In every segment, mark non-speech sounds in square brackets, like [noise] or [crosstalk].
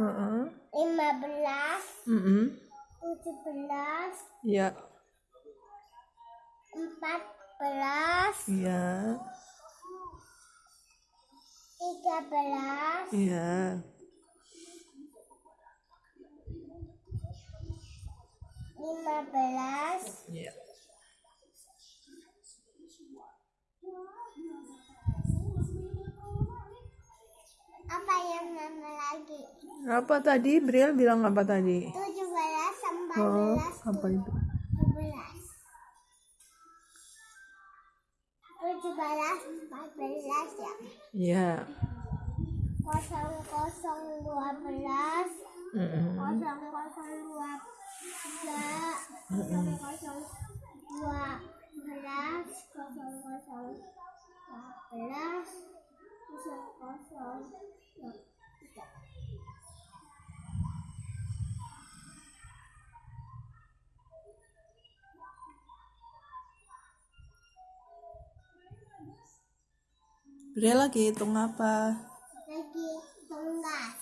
20 Heeh. 15 Mm-mm. 17 Ya, 14 iya, 13 iya. 15 Iya. apa yang lagi Apa tadi? Bril bilang apa tadi? 17 14 Oh, apa itu? 17 17 14 ya Iya. 00 12 Mm-mm. 00 12 00 Bril lagi hitung apa? lagi tunggas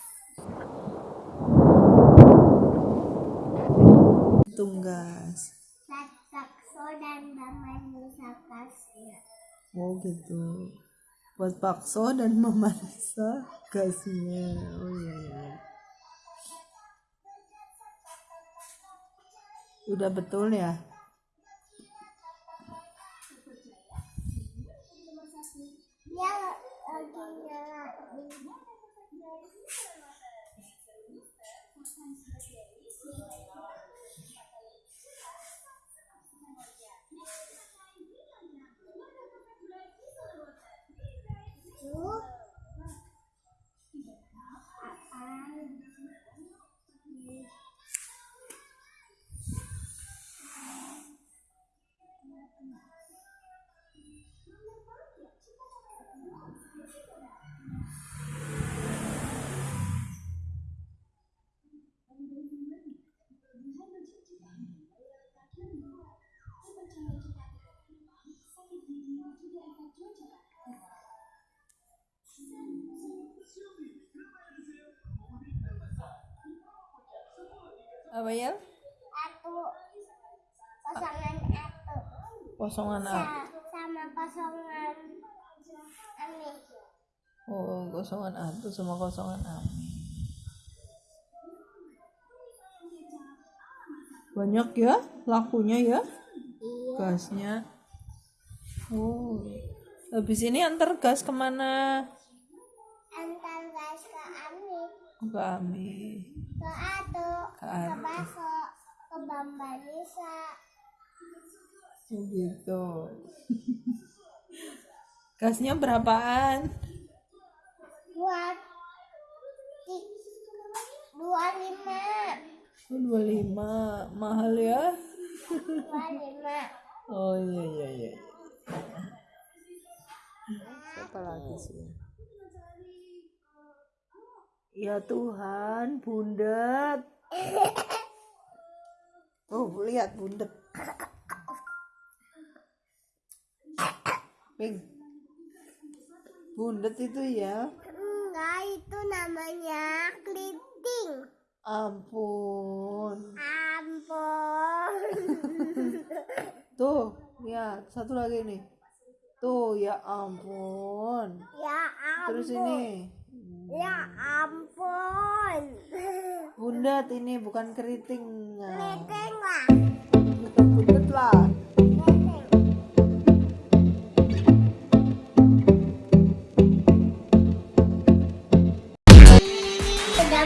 Hitung gas. Sakso dan Baman Nisa Kasya Oh gitu. Buat bakso dan memeriksa gasnya. Oh iya iya. Udah betul ya? Apa ya? Satu kosongan satu Kosongan A. Sa- sama kosongan Ami Oh, kosongan A itu sama kosongan A. Banyak ya lakunya ya iya gasnya. Oh, habis ini antar gas ke mana? antar gas ke Ami Ke Ami. ke Atu Ke ke Atu. Baso ke Bamba Gitu. [laughs] Gasnya berapaan? dua dua lima Oh, 25. Mahal ya? dua lima [laughs] Oh iya iya iya. Siapa lagi sih? Ya Tuhan, bundet. [laughs] Oh, lihat bundet. Ping. Bundet itu ya. enggak itu namanya keriting Ampun. ampun [laughs] Tuh, lihat satu lagi nih. Tuh, ya ampun. ya ampun Terus ini. ya ampun Bundet ini bukan keriting. keriting lah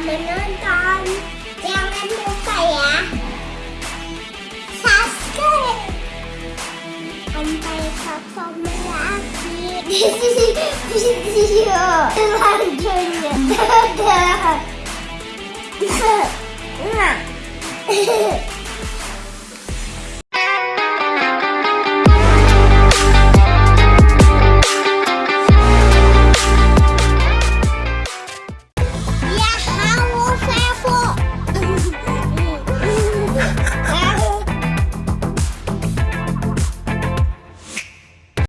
menonton. Jangan lupa ya. Subscribe. Sampai ketemu lagi. Video selanjutnya [laughs] dadah. Nah.